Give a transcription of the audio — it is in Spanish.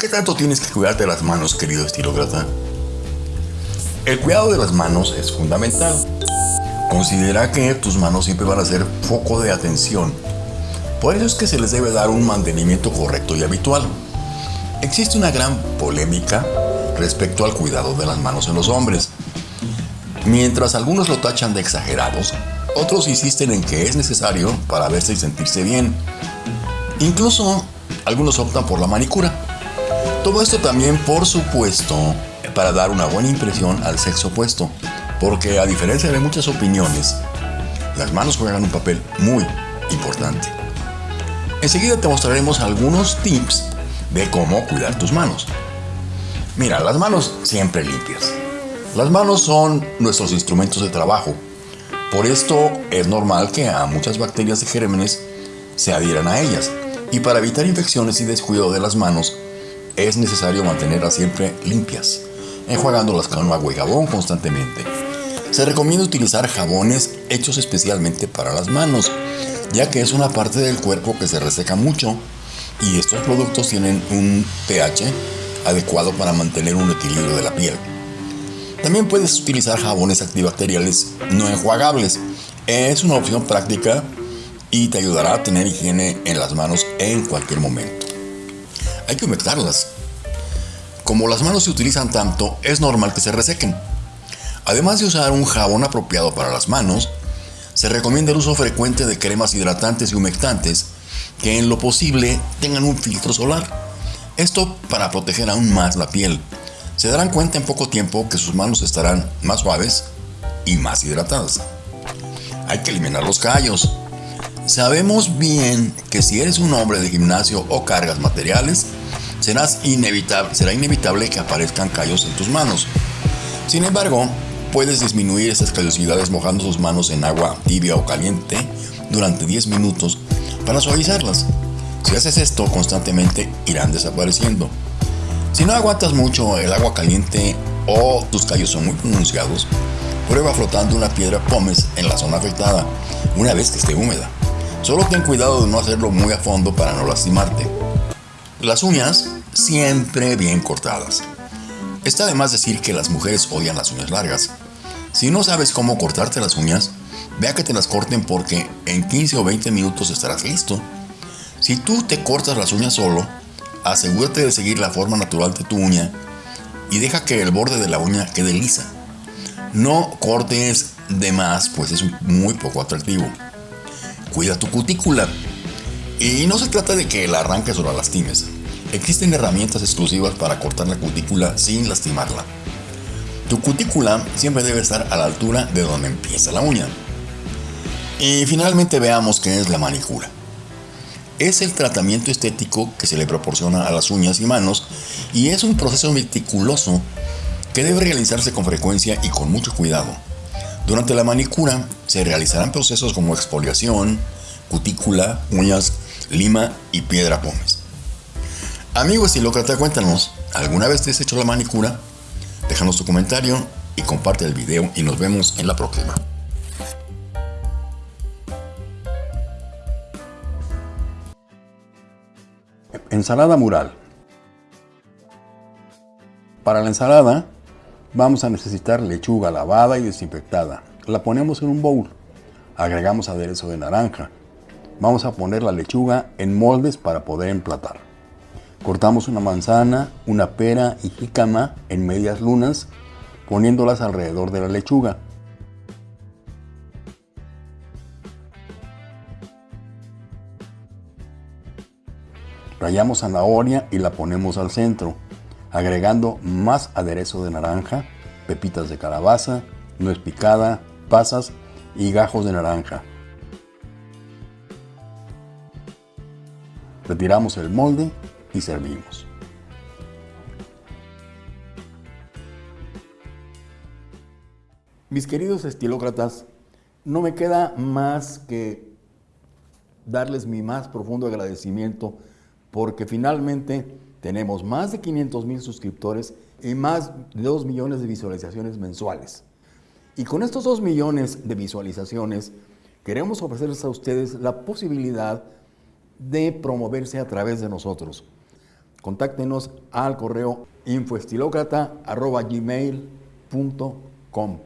¿Qué tanto tienes que cuidarte de las manos, querido estilócrata? El cuidado de las manos es fundamental. Considera que tus manos siempre van a ser foco de atención. Por eso es que se les debe dar un mantenimiento correcto y habitual. Existe una gran polémica respecto al cuidado de las manos en los hombres. Mientras algunos lo tachan de exagerados, otros insisten en que es necesario para verse y sentirse bien. Incluso algunos optan por la manicura. Todo esto también, por supuesto, para dar una buena impresión al sexo opuesto, porque a diferencia de muchas opiniones, las manos juegan un papel muy importante. Enseguida te mostraremos algunos tips de cómo cuidar tus manos. Mira, las manos siempre limpias. Las manos son nuestros instrumentos de trabajo. Por esto es normal que a muchas bacterias y gérmenes se adhieran a ellas. Y para evitar infecciones y descuido de las manos, es necesario mantenerlas siempre limpias enjuagándolas con agua y jabón constantemente. Se recomienda utilizar jabones hechos especialmente para las manos, ya que es una parte del cuerpo que se reseca mucho y estos productos tienen un pH adecuado para mantener un equilibrio de la piel. También puedes utilizar jabones antibacteriales no enjuagables. Es una opción práctica y te ayudará a tener higiene en las manos en cualquier momento. Hay que humectarlas como las manos se utilizan tanto, es normal que se resequen. Además de usar un jabón apropiado para las manos, se recomienda el uso frecuente de cremas hidratantes y humectantes que en lo posible tengan un filtro solar. Esto para proteger aún más la piel. Se darán cuenta en poco tiempo que sus manos estarán más suaves y más hidratadas. Hay que eliminar los callos. Sabemos bien que si eres un hombre de gimnasio o cargas materiales, inevitable, será inevitable que aparezcan callos en tus manos. Sin embargo, puedes disminuir esas callosidades mojando tus manos en agua tibia o caliente durante 10 minutos para suavizarlas. Si haces esto constantemente, irán desapareciendo. Si no aguantas mucho el agua caliente o tus callos son muy pronunciados, prueba flotando una piedra pómez en la zona afectada una vez que esté húmeda. Solo ten cuidado de no hacerlo muy a fondo para no lastimarte. Las uñas siempre bien cortadas. Está de más decir que las mujeres odian las uñas largas. Si no sabes cómo cortarte las uñas, vea que te las corten porque en 15 o 20 minutos estarás listo. Si tú te cortas las uñas solo, asegúrate de seguir la forma natural de tu uña y deja que el borde de la uña quede lisa. No cortes de más, pues es muy poco atractivo. Cuida tu cutícula. Y no se trata de que la arranques o la lastimes. Existen herramientas exclusivas para cortar la cutícula sin lastimarla. Tu cutícula siempre debe estar a la altura de donde empieza la uña. Y finalmente veamos qué es la manicura. Es el tratamiento estético que se le proporciona a las uñas y manos y es un proceso meticuloso que debe realizarse con frecuencia y con mucho cuidado. Durante la manicura se realizarán procesos como exfoliación, cutícula, uñas, lima y piedra pómez. Amigo estilócrata, cuéntanos, ¿alguna vez te has hecho la manicura? Déjanos tu comentario y comparte el video y nos vemos en la próxima. Ensalada mural. Para la ensalada vamos a necesitar lechuga lavada y desinfectada. La ponemos en un bowl. Agregamos aderezo de naranja, Vamos a poner la lechuga en moldes para poder emplatar. Cortamos una manzana, una pera y jícama en medias lunas, poniéndolas alrededor de la lechuga. Rayamos zanahoria y la ponemos al centro, agregando más aderezo de naranja, pepitas de calabaza, nuez picada, pasas y gajos de naranja. Retiramos el molde y servimos. Mis queridos estilócratas, no me queda más que darles mi más profundo agradecimiento porque finalmente tenemos más de 500 mil suscriptores y más de 2 millones de visualizaciones mensuales. Y con estos 2 millones de visualizaciones queremos ofrecerles a ustedes la posibilidad de promoverse a través de nosotros. Contáctenos al correo infoestilócrata.gmail.com